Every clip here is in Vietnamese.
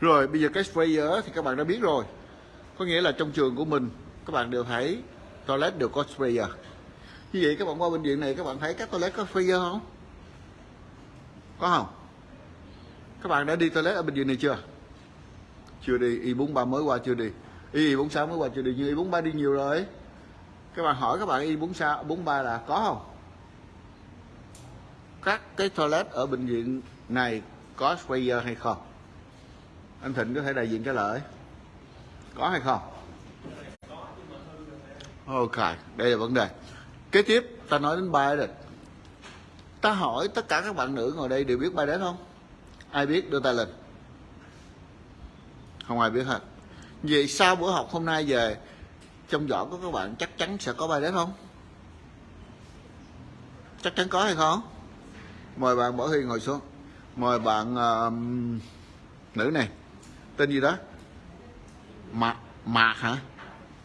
rồi, bây giờ cái sprayer thì các bạn đã biết rồi. Có nghĩa là trong trường của mình, các bạn đều thấy toilet đều có sprayer như vậy các bạn qua bệnh viện này, các bạn thấy các toilet có sprayer không? Có không? Các bạn đã đi toilet ở bệnh viện này chưa? Chưa đi, y 43 mới qua chưa đi. Y 46 mới qua chưa đi, nhưng y 43 đi nhiều rồi. Các bạn hỏi các bạn y 46 43 là có không? Các cái toilet ở bệnh viện này có sprayer hay không? Anh Thịnh có thể đại diện trả lời có hay không? Ok đây là vấn đề. Kế tiếp ta nói đến Biden. Ta hỏi tất cả các bạn nữ ngồi đây đều biết Biden không? Ai biết đưa tay lên? Không ai biết hết. Vậy sau bữa học hôm nay về trong giỏ của các bạn chắc chắn sẽ có Biden không? Chắc chắn có hay không? Mời bạn Bảo Huy ngồi xuống. Mời bạn uh, nữ này tên gì đó? Mạc mạc hả?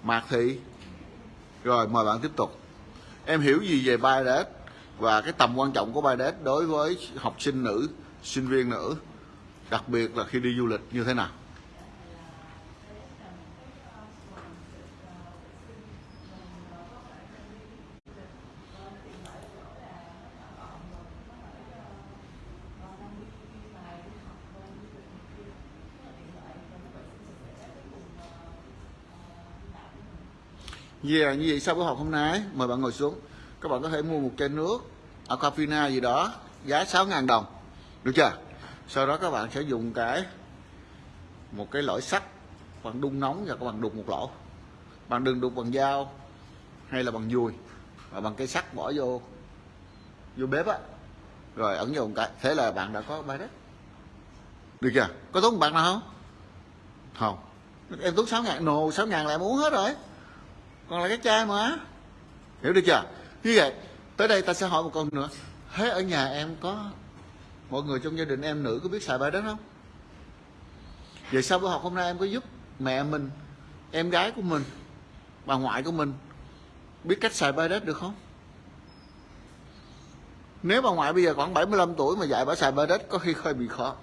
Mạc thị. Rồi, mời bạn tiếp tục. Em hiểu gì về Biodet và cái tầm quan trọng của Biodet đối với học sinh nữ, sinh viên nữ, đặc biệt là khi đi du lịch như thế nào? Yeah, như vậy sau buổi học hôm nay mời bạn ngồi xuống. Các bạn có thể mua một chai nước Aquafina gì đó giá 6.000 đồng. Được chưa? Sau đó các bạn sẽ dùng cái một cái lõi sắt bạn đun nóng và các bạn đục một lỗ. Bạn đừng đục bằng dao hay là bằng dùi và bằng cái sắt bỏ vô vô bếp á. Rồi ẩn vô một cái. Thế là bạn đã có bài đất được chưa? Có tốn bạn nào không? Không. Em tốn 6 ngàn. Nồ 6 ngàn là em uống hết rồi còn là cái chai mà hiểu được chưa? Như vậy, tới đây ta sẽ hỏi một câu nữa. Thế ở nhà em có mọi người trong gia đình em nữ có biết xài bài đó không? Vậy sau bữa học hôm nay em có giúp mẹ mình, em gái của mình, bà ngoại của mình biết cách xài bài đất được không? Nếu bà ngoại bây giờ khoảng 75 tuổi mà dạy bà xài bài đất có khi hơi bị khó.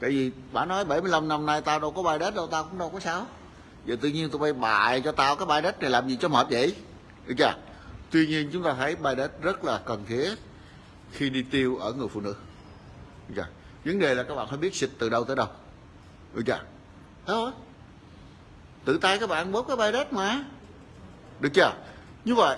Tại vì bà nói 75 năm nay tao đâu có bài đất đâu tao cũng đâu có sao giờ tự nhiên tụi bay bài cho tao, cái bài đất này làm gì cho mệt vậy? Được chưa? Tuy nhiên chúng ta thấy bài đất rất là cần thiết khi đi tiêu ở người phụ nữ. Được chưa? Vấn đề là các bạn phải biết xịt từ đâu tới đâu. Được chưa? Thôi tự tay các bạn bóp cái bài đất mà. Được chưa? Như vậy.